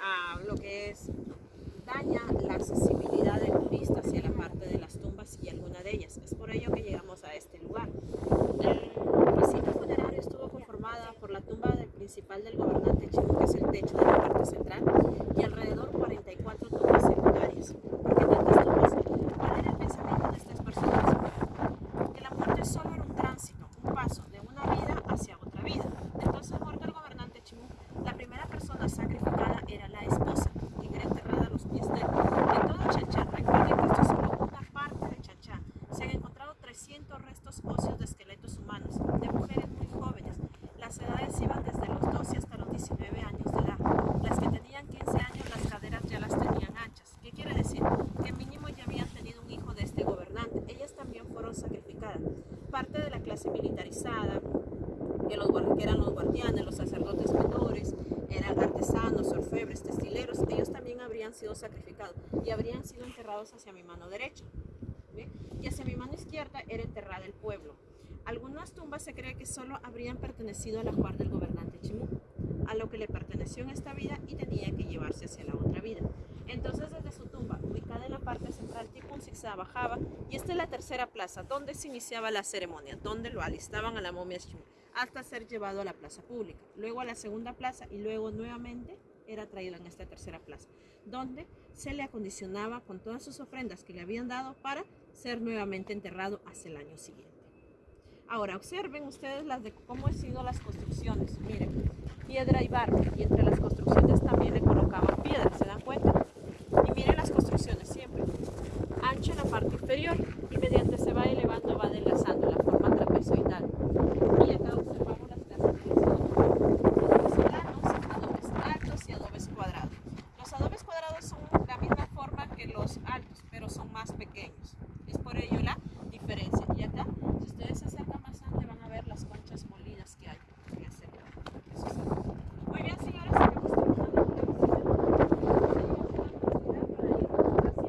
uh, lo que es daña la accesibilidad del turista hacia la parte de las tumbas y alguna de ellas. Es por ello que llegamos a este lugar. El recinto funerario estuvo conformada por la tumba del principal del gobernante Chico, que es el techo de la parte central, y alrededor 44 tumbas secundarias. ¿Por qué tantas tumbas? ¿Cuál era el pensamiento de estas personas? Que la muerte solo era un tránsito, un paso, 300 restos óseos de esqueletos humanos, de mujeres muy jóvenes. Las edades iban desde los 12 hasta los 19 años de edad. Las que tenían 15 años, las caderas ya las tenían anchas. ¿Qué quiere decir? Que mínimo ya habían tenido un hijo de este gobernante. Ellas también fueron sacrificadas. Parte de la clase militarizada, que, los, que eran los guardianes, los sacerdotes menores, eran artesanos, orfebres, textileros, ellos también habrían sido sacrificados y habrían sido enterrados hacia mi mano derecha. ¿ve? Y hacia mi mano izquierda era enterrada el pueblo. Algunas tumbas se cree que solo habrían pertenecido al ajuar del gobernante Chimú, a lo que le perteneció en esta vida y tenía que llevarse hacia la otra vida. Entonces desde su tumba, ubicada en la parte central, tipo un zigzag bajaba y esta es la tercera plaza, donde se iniciaba la ceremonia, donde lo alistaban a la momia Chimú, hasta ser llevado a la plaza pública, luego a la segunda plaza y luego nuevamente era traído en esta tercera plaza, donde se le acondicionaba con todas sus ofrendas que le habían dado para ser nuevamente enterrado hacia el año siguiente. Ahora observen ustedes las cómo han sido las construcciones. Miren, piedra y barro. Y entre las construcciones también le colocaban piedra, ¿se dan cuenta? Y miren las construcciones siempre. Ancho en la parte inferior y mediante se va elevando va adelgazando la forma trapezoidal. Y acá observamos las clasificaciones. Adobes planos, adobes altos y adobes cuadrados. Los adobes cuadrados son la misma forma que los altos, pero son más pequeños. Es por ello.